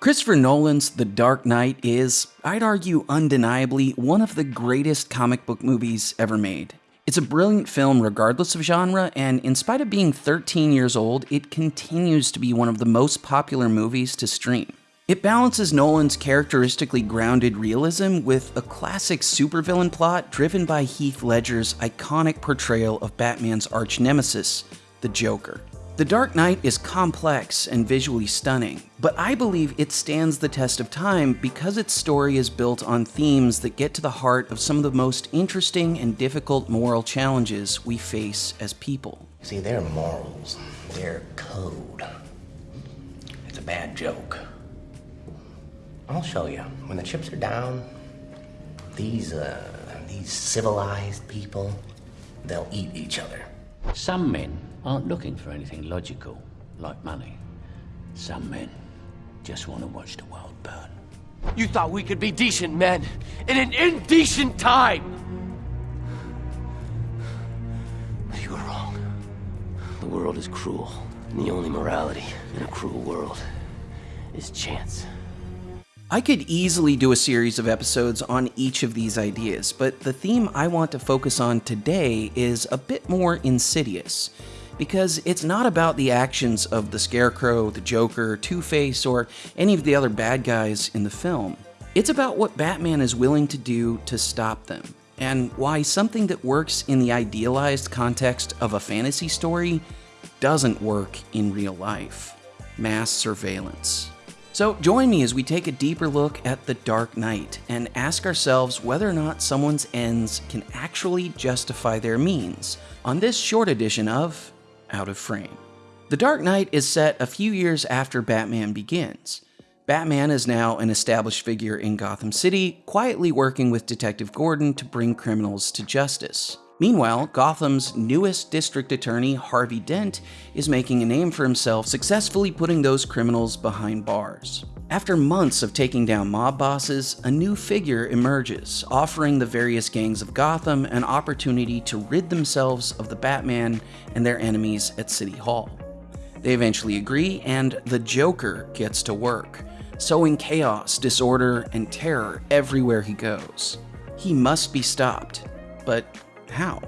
Christopher Nolan's The Dark Knight is, I'd argue undeniably, one of the greatest comic book movies ever made. It's a brilliant film regardless of genre, and in spite of being 13 years old, it continues to be one of the most popular movies to stream. It balances Nolan's characteristically grounded realism with a classic supervillain plot driven by Heath Ledger's iconic portrayal of Batman's arch nemesis, the Joker. The Dark Knight is complex and visually stunning, but I believe it stands the test of time because its story is built on themes that get to the heart of some of the most interesting and difficult moral challenges we face as people. See, their morals, their code. It's a bad joke. I'll show you. When the chips are down, these, uh, these civilized people, they'll eat each other. Some men aren't looking for anything logical, like money. Some men just want to watch the world burn. You thought we could be decent men in an indecent time! But you were wrong. The world is cruel, and the only morality in a cruel world is chance. I could easily do a series of episodes on each of these ideas, but the theme I want to focus on today is a bit more insidious. Because it's not about the actions of the Scarecrow, the Joker, Two Face, or any of the other bad guys in the film. It's about what Batman is willing to do to stop them, and why something that works in the idealized context of a fantasy story doesn't work in real life mass surveillance. So join me as we take a deeper look at The Dark Knight and ask ourselves whether or not someone's ends can actually justify their means on this short edition of Out of Frame. The Dark Knight is set a few years after Batman begins. Batman is now an established figure in Gotham City, quietly working with Detective Gordon to bring criminals to justice. Meanwhile, Gotham's newest district attorney, Harvey Dent, is making a name for himself, successfully putting those criminals behind bars. After months of taking down mob bosses, a new figure emerges, offering the various gangs of Gotham an opportunity to rid themselves of the Batman and their enemies at City Hall. They eventually agree, and the Joker gets to work, sowing chaos, disorder, and terror everywhere he goes. He must be stopped, but how?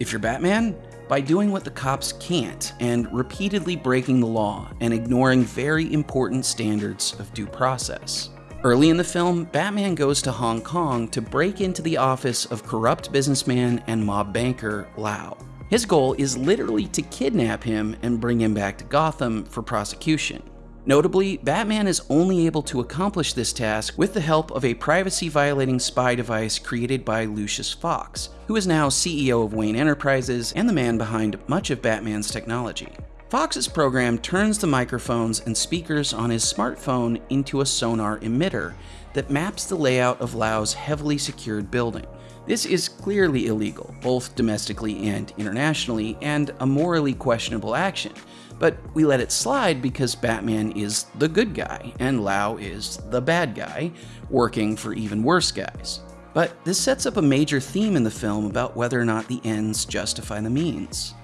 If you're Batman, by doing what the cops can't and repeatedly breaking the law and ignoring very important standards of due process. Early in the film, Batman goes to Hong Kong to break into the office of corrupt businessman and mob banker Lau. His goal is literally to kidnap him and bring him back to Gotham for prosecution. Notably, Batman is only able to accomplish this task with the help of a privacy-violating spy device created by Lucius Fox, who is now CEO of Wayne Enterprises and the man behind much of Batman's technology. Fox's program turns the microphones and speakers on his smartphone into a sonar emitter that maps the layout of Lau's heavily secured building. This is clearly illegal, both domestically and internationally, and a morally questionable action, but we let it slide because Batman is the good guy and Lau is the bad guy, working for even worse guys. But this sets up a major theme in the film about whether or not the ends justify the means.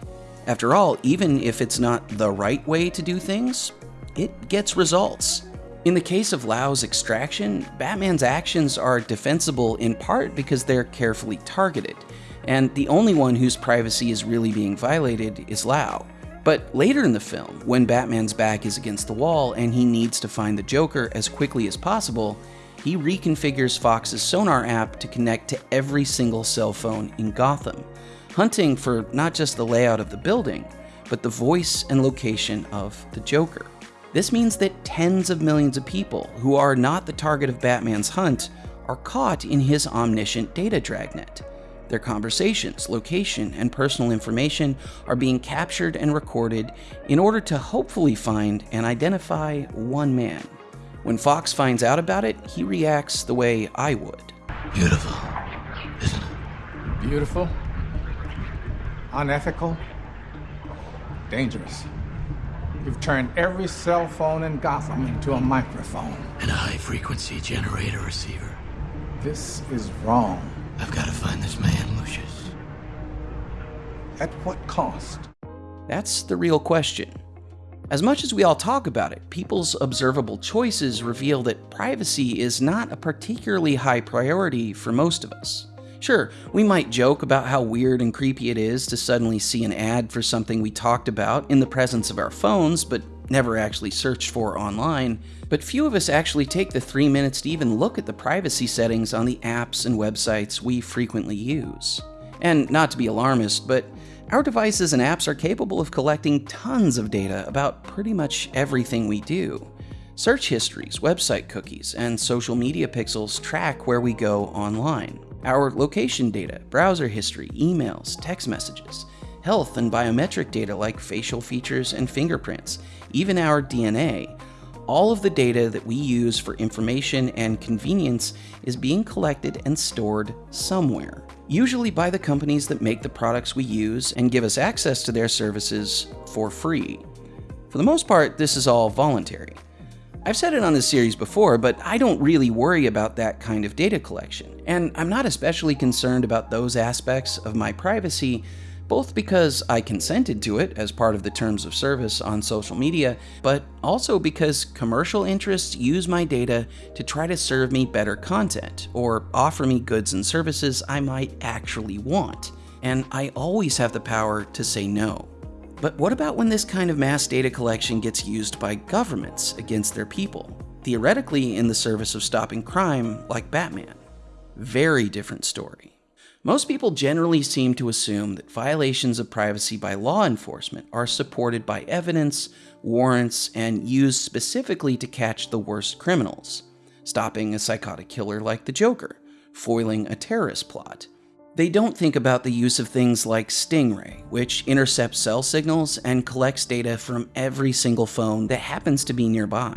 After all, even if it's not the right way to do things, it gets results. In the case of Lau's extraction, Batman's actions are defensible in part because they're carefully targeted, and the only one whose privacy is really being violated is Lau. But later in the film, when Batman's back is against the wall and he needs to find the Joker as quickly as possible, he reconfigures Fox's sonar app to connect to every single cell phone in Gotham, hunting for not just the layout of the building, but the voice and location of the Joker. This means that tens of millions of people who are not the target of Batman's hunt are caught in his omniscient data dragnet. Their conversations, location, and personal information are being captured and recorded in order to hopefully find and identify one man. When Fox finds out about it, he reacts the way I would. Beautiful, isn't it? Beautiful, unethical, dangerous. You've turned every cell phone in Gotham into a microphone. And a high frequency generator receiver. This is wrong. I've got to find this man, Lucius. At what cost? That's the real question. As much as we all talk about it, people's observable choices reveal that privacy is not a particularly high priority for most of us. Sure, we might joke about how weird and creepy it is to suddenly see an ad for something we talked about in the presence of our phones, but never actually searched for online. But few of us actually take the three minutes to even look at the privacy settings on the apps and websites we frequently use. And not to be alarmist, but our devices and apps are capable of collecting tons of data about pretty much everything we do. Search histories, website cookies, and social media pixels track where we go online. Our location data, browser history, emails, text messages, health and biometric data like facial features and fingerprints, even our DNA, all of the data that we use for information and convenience is being collected and stored somewhere usually by the companies that make the products we use and give us access to their services for free. For the most part, this is all voluntary. I've said it on this series before, but I don't really worry about that kind of data collection, and I'm not especially concerned about those aspects of my privacy both because I consented to it as part of the terms of service on social media, but also because commercial interests use my data to try to serve me better content or offer me goods and services I might actually want. And I always have the power to say no. But what about when this kind of mass data collection gets used by governments against their people? Theoretically, in the service of stopping crime, like Batman. Very different story. Most people generally seem to assume that violations of privacy by law enforcement are supported by evidence, warrants, and used specifically to catch the worst criminals, stopping a psychotic killer like the Joker, foiling a terrorist plot. They don't think about the use of things like Stingray, which intercepts cell signals and collects data from every single phone that happens to be nearby.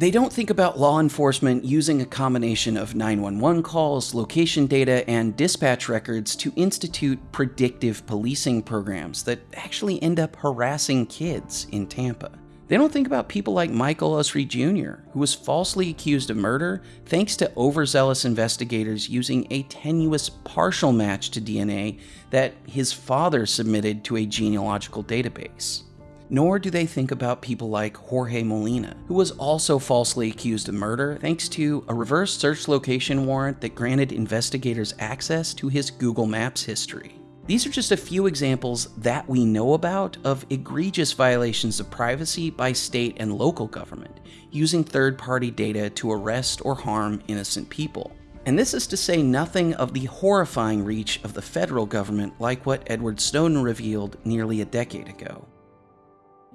They don't think about law enforcement using a combination of 911 calls, location data, and dispatch records to institute predictive policing programs that actually end up harassing kids in Tampa. They don't think about people like Michael Usry Jr., who was falsely accused of murder thanks to overzealous investigators using a tenuous partial match to DNA that his father submitted to a genealogical database nor do they think about people like Jorge Molina, who was also falsely accused of murder thanks to a reverse search location warrant that granted investigators access to his Google Maps history. These are just a few examples that we know about of egregious violations of privacy by state and local government, using third party data to arrest or harm innocent people. And this is to say nothing of the horrifying reach of the federal government, like what Edward Snowden revealed nearly a decade ago.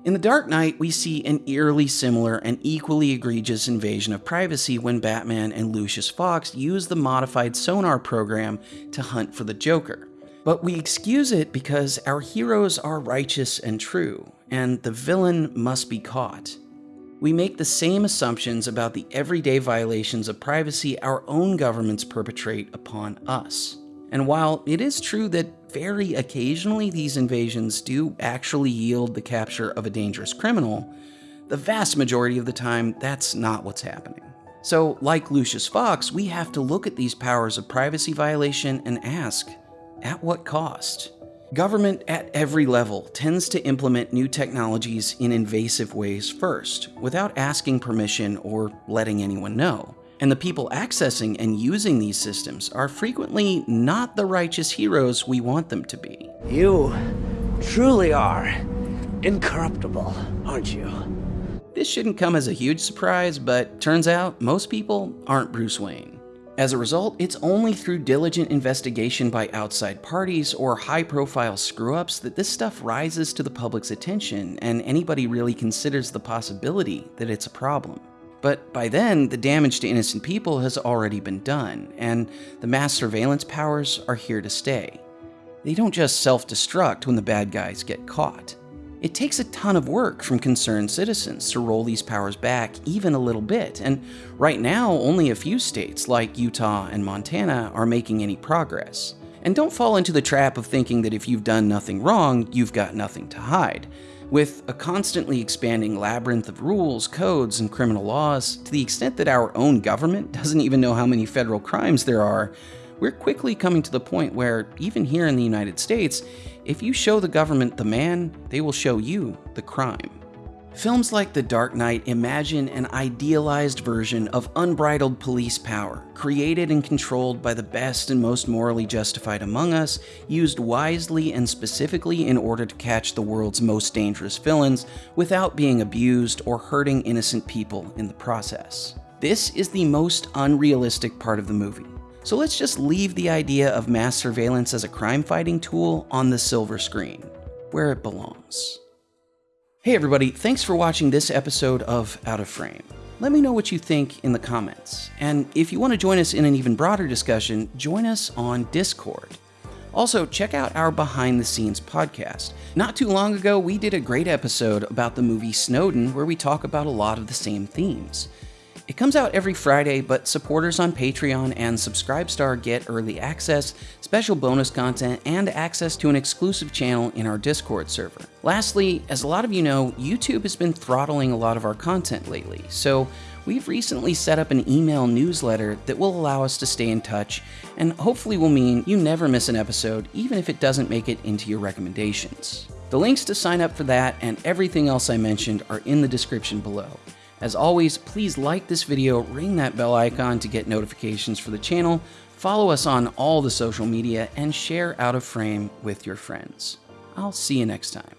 In The Dark Knight, we see an eerily similar and equally egregious invasion of privacy when Batman and Lucius Fox use the modified sonar program to hunt for the Joker. But we excuse it because our heroes are righteous and true, and the villain must be caught. We make the same assumptions about the everyday violations of privacy our own governments perpetrate upon us. And while it is true that very occasionally these invasions do actually yield the capture of a dangerous criminal, the vast majority of the time, that's not what's happening. So, like Lucius Fox, we have to look at these powers of privacy violation and ask at what cost? Government at every level tends to implement new technologies in invasive ways first, without asking permission or letting anyone know. And the people accessing and using these systems are frequently not the righteous heroes we want them to be. You truly are incorruptible, aren't you? This shouldn't come as a huge surprise, but turns out most people aren't Bruce Wayne. As a result, it's only through diligent investigation by outside parties or high profile screw ups that this stuff rises to the public's attention and anybody really considers the possibility that it's a problem. But by then, the damage to innocent people has already been done, and the mass surveillance powers are here to stay. They don't just self destruct when the bad guys get caught. It takes a ton of work from concerned citizens to roll these powers back even a little bit, and right now, only a few states like Utah and Montana are making any progress. And don't fall into the trap of thinking that if you've done nothing wrong, you've got nothing to hide. With a constantly expanding labyrinth of rules, codes, and criminal laws, to the extent that our own government doesn't even know how many federal crimes there are, we're quickly coming to the point where, even here in the United States, if you show the government the man, they will show you the crime. Films like The Dark Knight imagine an idealized version of unbridled police power, created and controlled by the best and most morally justified among us, used wisely and specifically in order to catch the world's most dangerous villains without being abused or hurting innocent people in the process. This is the most unrealistic part of the movie. So let's just leave the idea of mass surveillance as a crime fighting tool on the silver screen, where it belongs. Hey everybody, thanks for watching this episode of Out of Frame. Let me know what you think in the comments. And if you want to join us in an even broader discussion, join us on Discord. Also, check out our behind the scenes podcast. Not too long ago, we did a great episode about the movie Snowden where we talk about a lot of the same themes. It comes out every Friday, but supporters on Patreon and Subscribestar get early access, special bonus content, and access to an exclusive channel in our Discord server. Lastly, as a lot of you know, YouTube has been throttling a lot of our content lately, so we've recently set up an email newsletter that will allow us to stay in touch and hopefully will mean you never miss an episode, even if it doesn't make it into your recommendations. The links to sign up for that and everything else I mentioned are in the description below. As always, please like this video, ring that bell icon to get notifications for the channel, follow us on all the social media, and share Out of Frame with your friends. I'll see you next time.